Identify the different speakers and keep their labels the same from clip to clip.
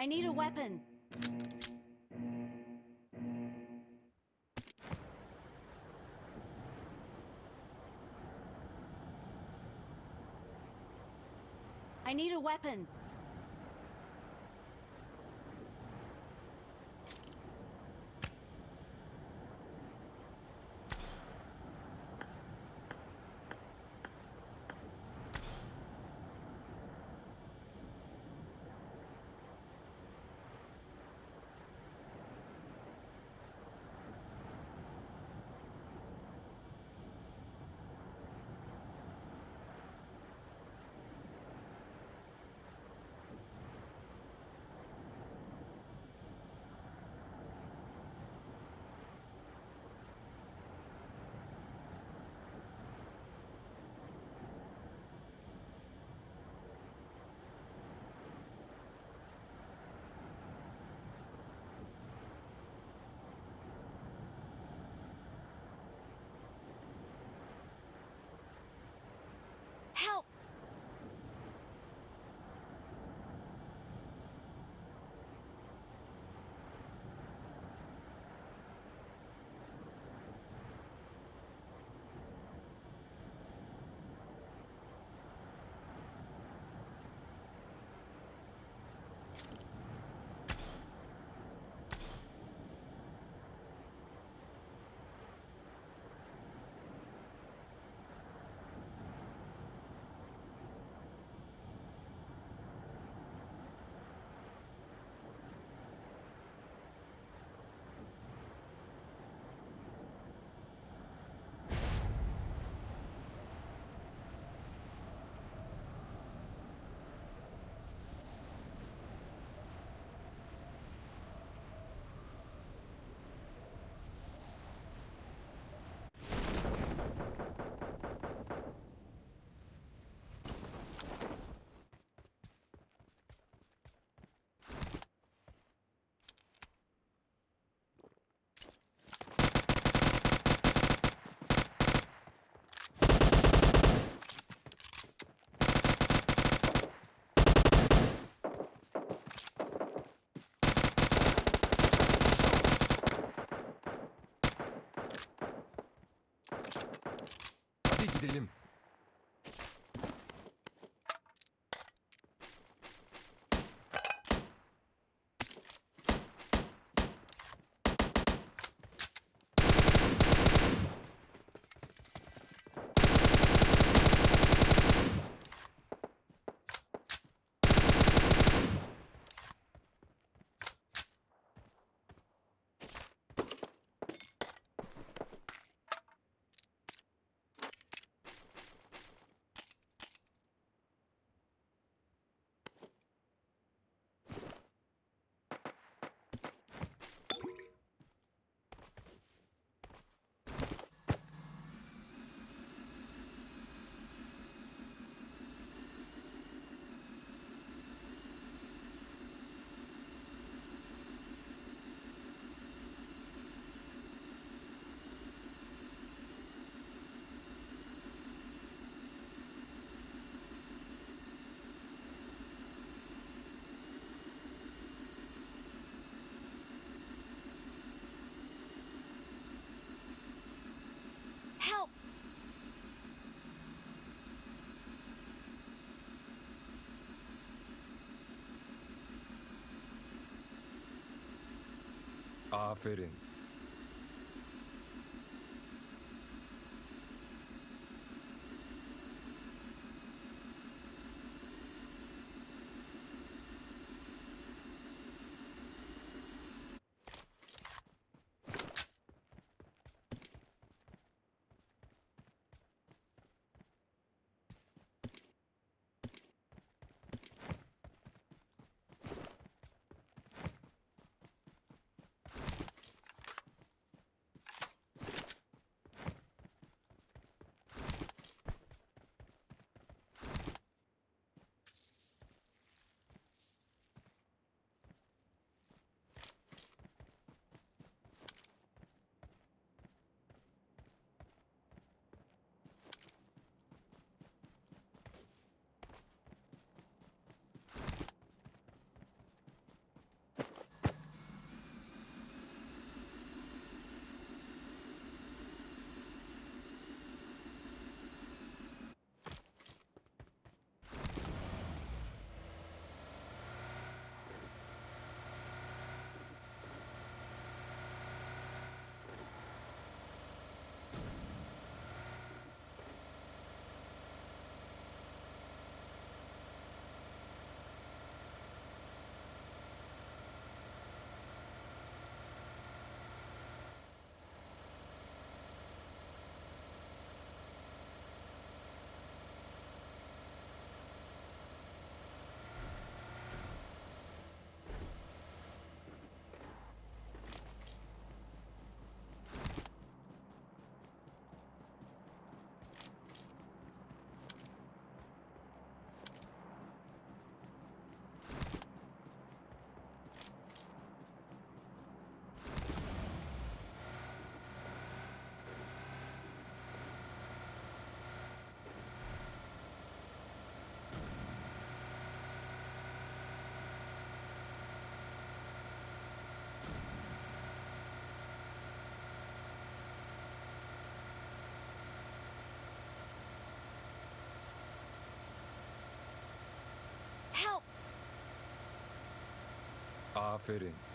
Speaker 1: I need a weapon. I need a weapon.
Speaker 2: Aferin. Aferin.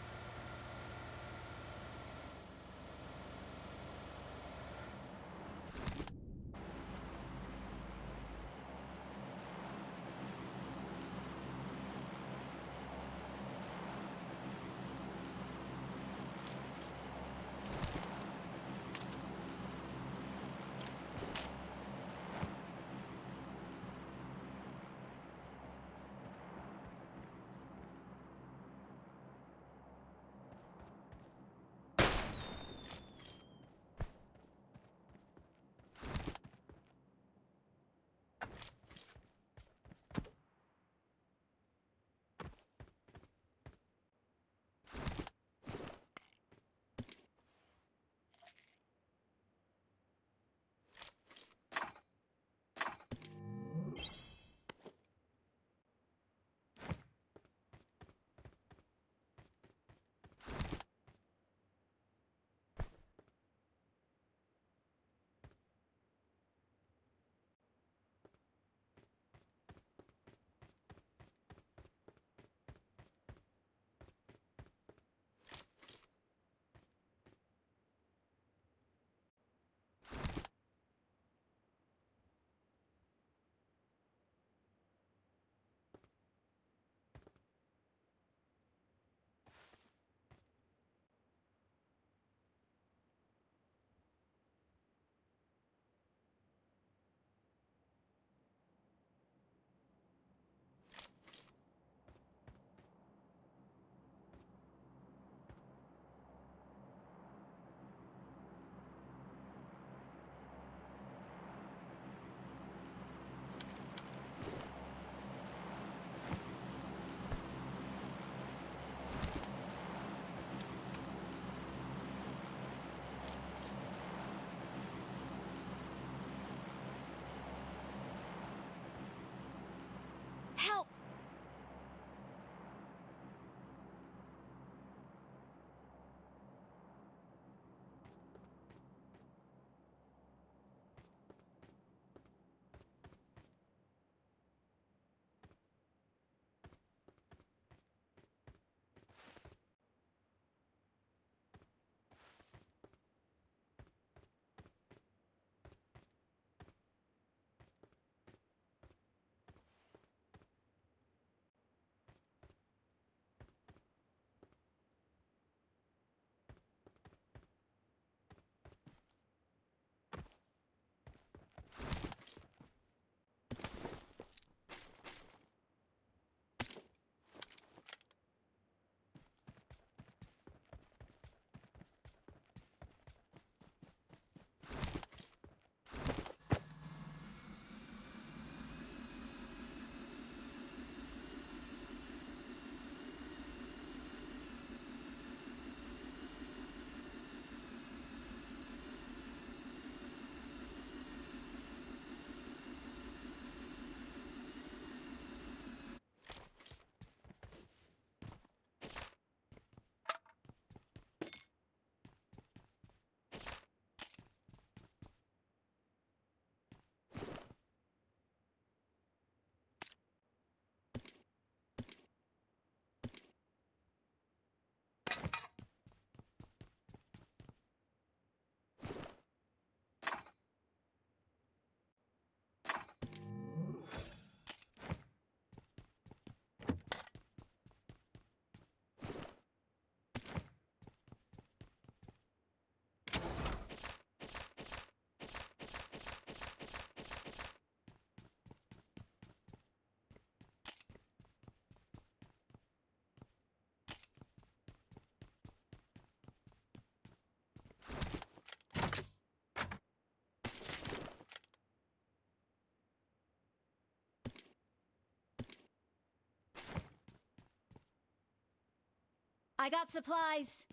Speaker 1: I got supplies.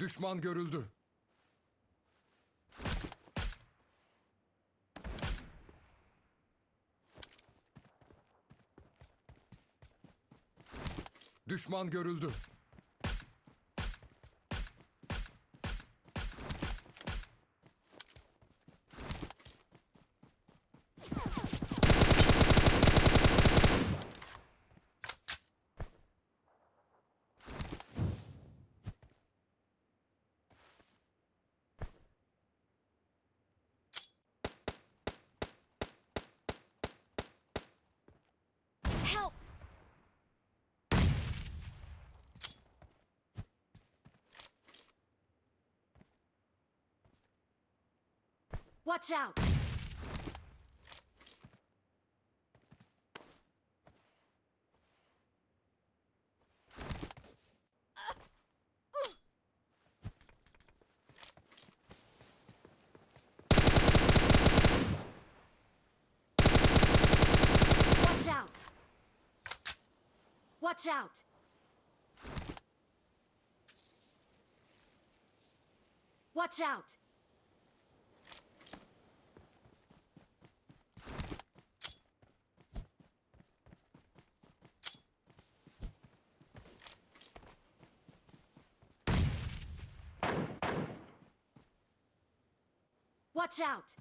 Speaker 2: Düşman görüldü. Düşman görüldü.
Speaker 1: Watch out! Watch out! Watch out! Watch out! Watch out!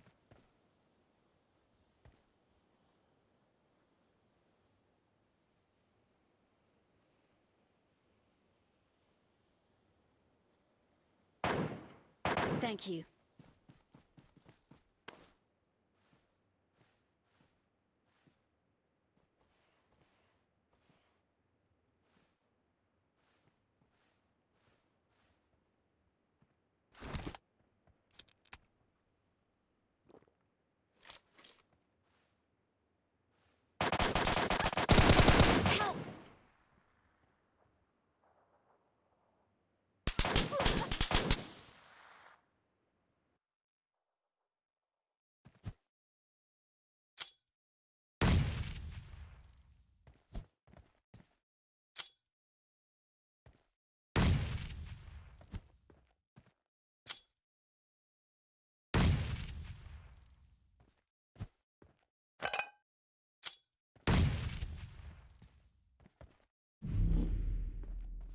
Speaker 1: Thank you.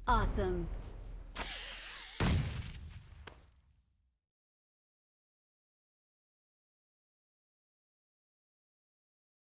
Speaker 1: Awesome.